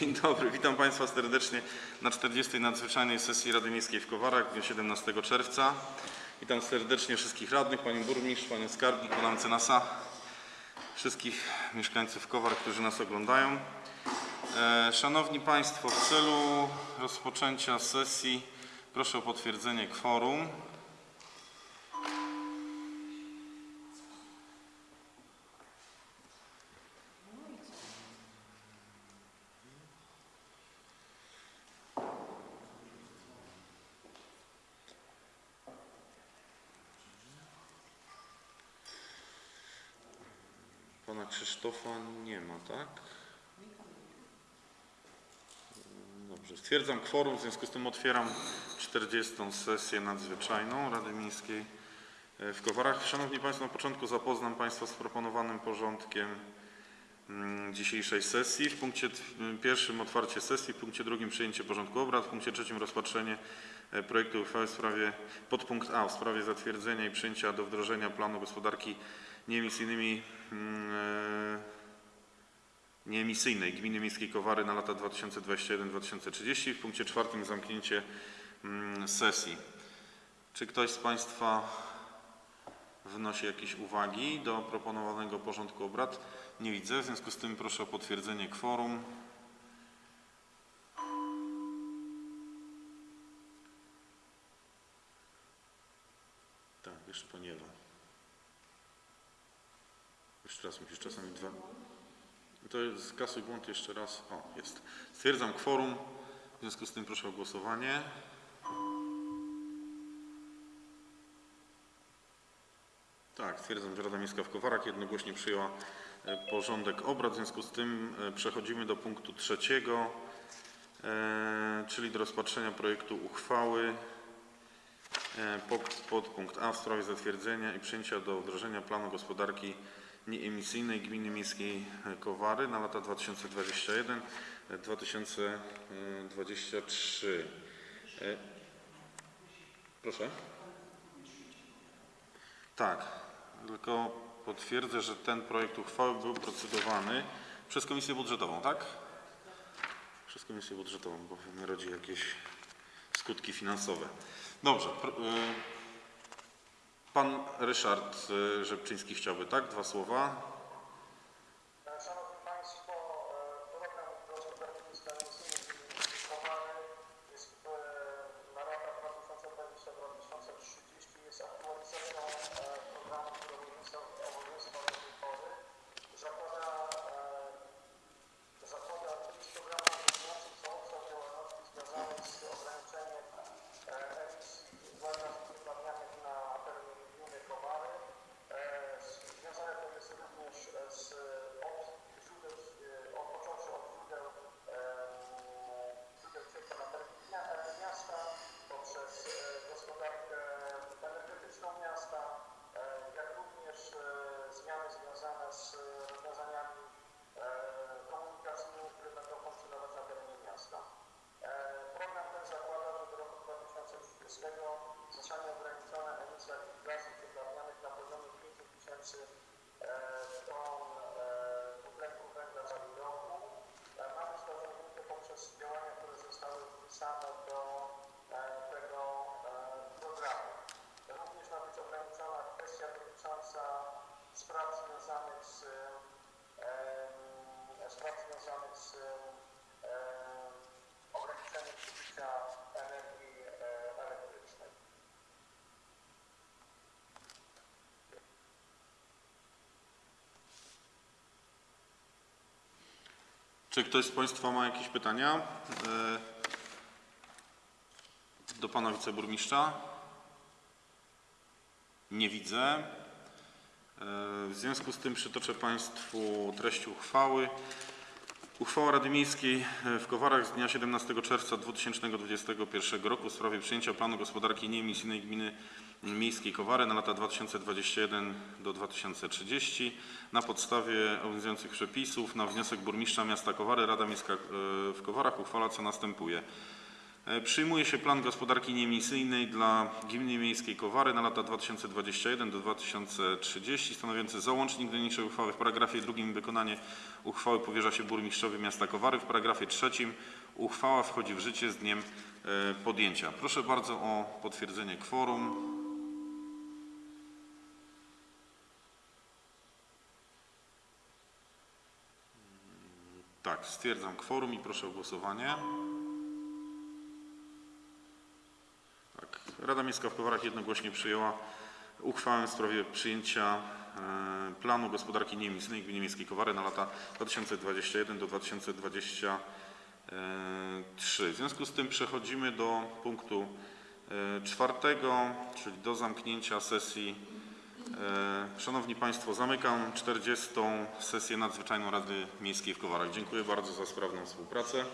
Dzień dobry, witam Państwa serdecznie na 40. nadzwyczajnej sesji Rady Miejskiej w Kowarach w dniu 17 czerwca. Witam serdecznie wszystkich radnych, Panią Burmistrz, Panią Skarbnik, Pana Mecenasa, wszystkich mieszkańców Kowar, którzy nas oglądają. E, Szanowni Państwo, w celu rozpoczęcia sesji proszę o potwierdzenie kworum. Pana Krzysztofa nie ma, tak? Dobrze, stwierdzam kworum, w związku z tym otwieram 40. sesję nadzwyczajną Rady Miejskiej e, w Kowarach. Szanowni Państwo, na początku zapoznam Państwa z proponowanym porządkiem mm, dzisiejszej sesji. W punkcie pierwszym otwarcie sesji, w punkcie drugim przyjęcie porządku obrad, w punkcie trzecim rozpatrzenie e, projektu uchwały w sprawie, podpunkt A w sprawie zatwierdzenia i przyjęcia do wdrożenia planu gospodarki nieemisyjnymi mm, e, nieemisyjnej Gminy Miejskiej Kowary na lata 2021-2030. W punkcie czwartym zamknięcie mm, sesji. Czy ktoś z Państwa wnosi jakieś uwagi do proponowanego porządku obrad? Nie widzę, w związku z tym proszę o potwierdzenie kworum. Tak, jeszcze Pani Ewa. Jeszcze raz musisz czasami dwa. To jest kasuj błąd jeszcze raz. O, jest. Stwierdzam kworum. W związku z tym proszę o głosowanie. Tak, stwierdzam, że Rada Miejska w Kowarach jednogłośnie przyjęła e, porządek obrad. W związku z tym e, przechodzimy do punktu trzeciego, e, czyli do rozpatrzenia projektu uchwały pod, podpunkt A w sprawie zatwierdzenia i przyjęcia do wdrożenia planu gospodarki nieemisyjnej Gminy Miejskiej Kowary na lata 2021-2023. E, Proszę? Tak, tylko potwierdzę, że ten projekt uchwały był procedowany przez Komisję Budżetową, tak? Przez Komisję Budżetową, bo mnie rodzi jakieś skutki finansowe. Dobrze. Pan Ryszard y, Rzepczyński chciałby, tak? Dwa słowa. Poprzez działania, które zostały wpisane do e, tego e, programu. Również ma być ograniczona kwestia dotycząca spraw związanych z em, spraw związanych z Czy ktoś z Państwa ma jakieś pytania? E, Do Pana Wiceburmistrza? Nie widzę. E, W związku z tym przytoczę Państwu treść uchwały. Uchwała Rady Miejskiej w Kowarach z dnia 17 czerwca 2021 roku w sprawie przyjęcia planu gospodarki nieemisyjnej gminy miejskiej Kowary na lata 2021 do 2030 na podstawie obowiązujących przepisów na wniosek burmistrza miasta Kowary Rada Miejska e, w Kowarach uchwala co następuje. E, Przyjmuje się plan gospodarki nieemisyjnej dla Gminy Miejskiej Kowary na lata 2021 do 2030 stanowiący załącznik do niniejszej uchwały. W paragrafie drugim wykonanie uchwały powierza się burmistrzowi miasta Kowary. W paragrafie trzecim uchwała wchodzi w życie z dniem e, podjęcia. Proszę bardzo o potwierdzenie kworum. Tak, stwierdzam kworum i proszę o głosowanie. Tak, Rada Miejska w Kowarach jednogłośnie przyjęła uchwałę w sprawie przyjęcia e, planu gospodarki nieemisyjnej Gminy Miejskiej Kowary na lata 2021 do 2023. W związku z tym przechodzimy do punktu e, czwartego, czyli do zamknięcia sesji. E, Szanowni Państwo, zamykam 40. sesję nadzwyczajną Rady Miejskiej w Kowarach. Dziękuję bardzo za sprawną współpracę.